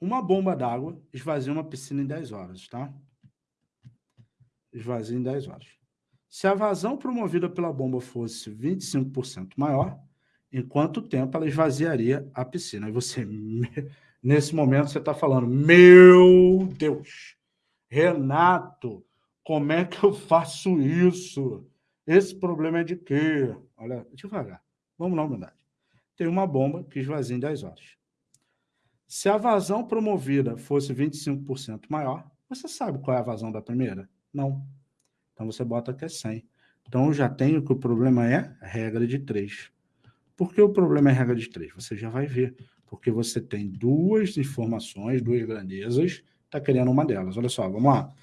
uma bomba d'água esvazia uma piscina em 10 horas, tá? Esvazia em 10 horas. Se a vazão promovida pela bomba fosse 25% maior, em quanto tempo ela esvaziaria a piscina? E você, nesse momento, você está falando, meu Deus, Renato, como é que eu faço isso? Esse problema é de quê? Olha, devagar, vamos na humildade. Tem uma bomba que esvazia em 10 horas. Se a vazão promovida fosse 25% maior, você sabe qual é a vazão da primeira? Não. Então você bota que é 100. Então eu já tenho que o problema é regra de 3. Por que o problema é regra de 3? Você já vai ver. Porque você tem duas informações, duas grandezas, está querendo uma delas. Olha só, vamos lá.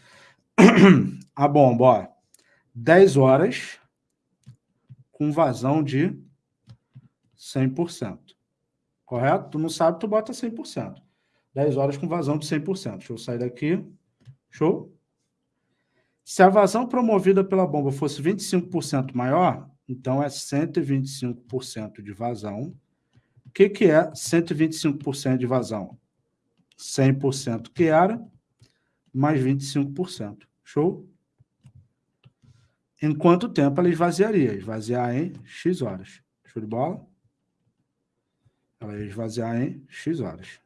A bomba, ó, 10 horas com vazão de 100%. Correto? Tu não sabe, tu bota 100%. 10 horas com vazão de 100%. Deixa eu sair daqui. Show? Se a vazão promovida pela bomba fosse 25% maior, então, é 125% de vazão. O que, que é 125% de vazão? 100% que era, mais 25%. Show? Em quanto tempo ela esvaziaria? Esvaziar em X horas. Show de bola? Ela ia esvaziar em X horas.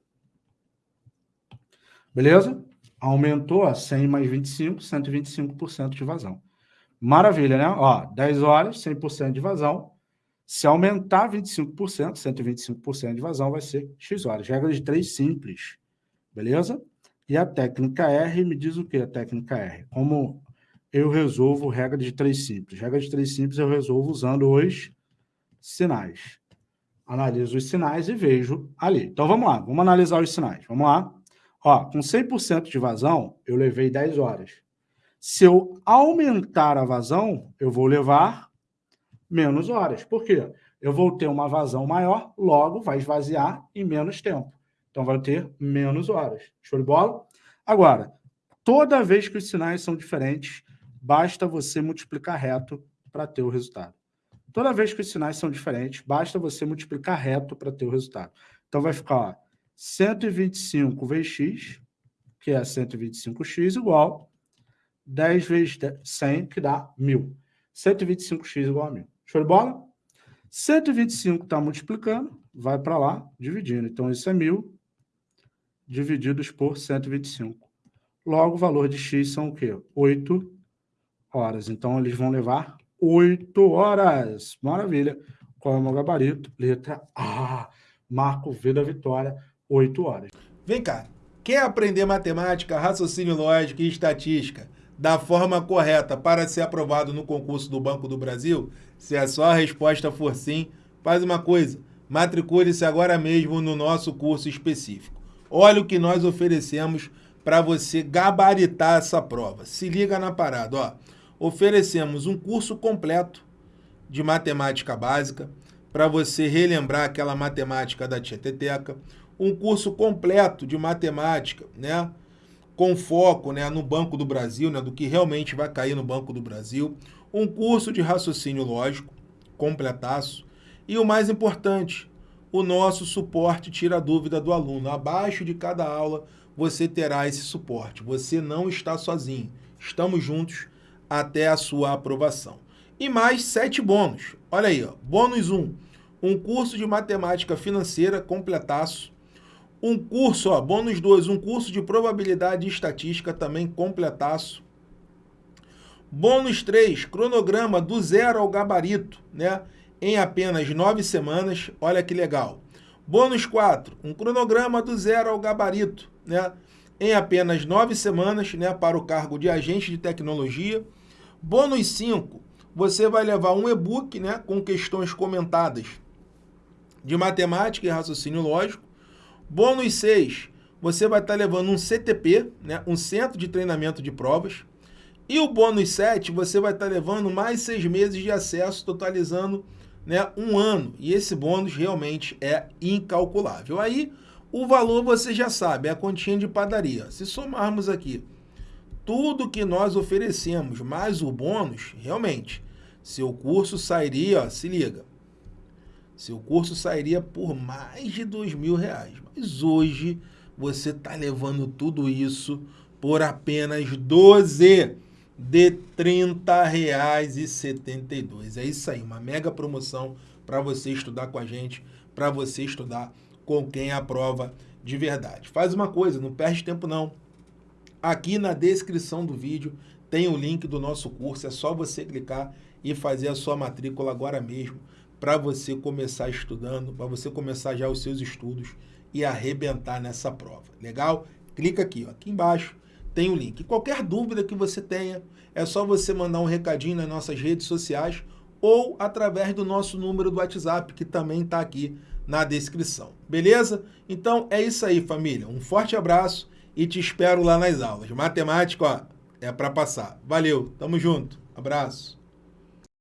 Beleza? Aumentou a 100 mais 25, 125% de vazão. Maravilha, né? Ó, 10 horas, 100% de vazão. Se aumentar 25%, 125% de vazão, vai ser X horas. Regra de 3 simples. Beleza? E a técnica R me diz o que a técnica R? Como eu resolvo regra de 3 simples? Regra de 3 simples eu resolvo usando os sinais. Analiso os sinais e vejo ali. Então, vamos lá. Vamos analisar os sinais. Vamos lá. Ó, com 100% de vazão, eu levei 10 horas. Se eu aumentar a vazão, eu vou levar menos horas. Por quê? Eu vou ter uma vazão maior, logo vai esvaziar em menos tempo. Então, vai ter menos horas. Show de bola? Agora, toda vez que os sinais são diferentes, basta você multiplicar reto para ter o resultado. Toda vez que os sinais são diferentes, basta você multiplicar reto para ter o resultado. Então, vai ficar ó, 125 vezes x, que é 125x, igual 10 vezes 100, que dá 1.000. 125x igual a 1.000. Show de bola? 125 está multiplicando, vai para lá, dividindo. Então, isso é 1.000 divididos por 125. Logo, o valor de x são o quê? 8 horas. Então, eles vão levar 8 horas. Maravilha. Qual é o meu gabarito? Letra A. Marco V da vitória, 8 horas. Vem cá. Quer aprender matemática, raciocínio lógico e estatística? da forma correta para ser aprovado no concurso do Banco do Brasil? Se a sua resposta for sim, faz uma coisa, matricule-se agora mesmo no nosso curso específico. Olha o que nós oferecemos para você gabaritar essa prova. Se liga na parada, ó. Oferecemos um curso completo de matemática básica para você relembrar aquela matemática da Tieteteca, um curso completo de matemática, né? com foco né, no Banco do Brasil, né, do que realmente vai cair no Banco do Brasil, um curso de raciocínio lógico, completaço, e o mais importante, o nosso suporte tira a dúvida do aluno. Abaixo de cada aula você terá esse suporte. Você não está sozinho. Estamos juntos até a sua aprovação. E mais sete bônus. Olha aí, ó. bônus 1. Um, um curso de matemática financeira completaço um curso, ó, bônus 2, um curso de probabilidade e estatística também completaço. Bônus 3, cronograma do zero ao gabarito, né? Em apenas nove semanas, olha que legal. Bônus 4, um cronograma do zero ao gabarito, né? Em apenas nove semanas, né? Para o cargo de agente de tecnologia. Bônus 5, você vai levar um e-book, né? Com questões comentadas de matemática e raciocínio lógico. Bônus 6, você vai estar tá levando um CTP, né, um Centro de Treinamento de Provas. E o bônus 7, você vai estar tá levando mais seis meses de acesso, totalizando né, um ano. E esse bônus realmente é incalculável. Aí, o valor você já sabe, é a continha de padaria. Se somarmos aqui tudo que nós oferecemos, mais o bônus, realmente, seu curso sairia, ó, se liga, seu curso sairia por mais de dois mil reais. Mas hoje você está levando tudo isso por apenas 12 de R$ 30,72. É isso aí, uma mega promoção para você estudar com a gente, para você estudar com quem aprova de verdade. Faz uma coisa, não perde tempo não. Aqui na descrição do vídeo tem o link do nosso curso, é só você clicar e fazer a sua matrícula agora mesmo para você começar estudando, para você começar já os seus estudos e arrebentar nessa prova. Legal? Clica aqui, ó, aqui embaixo tem o link. Qualquer dúvida que você tenha, é só você mandar um recadinho nas nossas redes sociais ou através do nosso número do WhatsApp, que também está aqui na descrição. Beleza? Então é isso aí, família. Um forte abraço e te espero lá nas aulas. Matemática, ó, é para passar. Valeu, tamo junto. Abraço.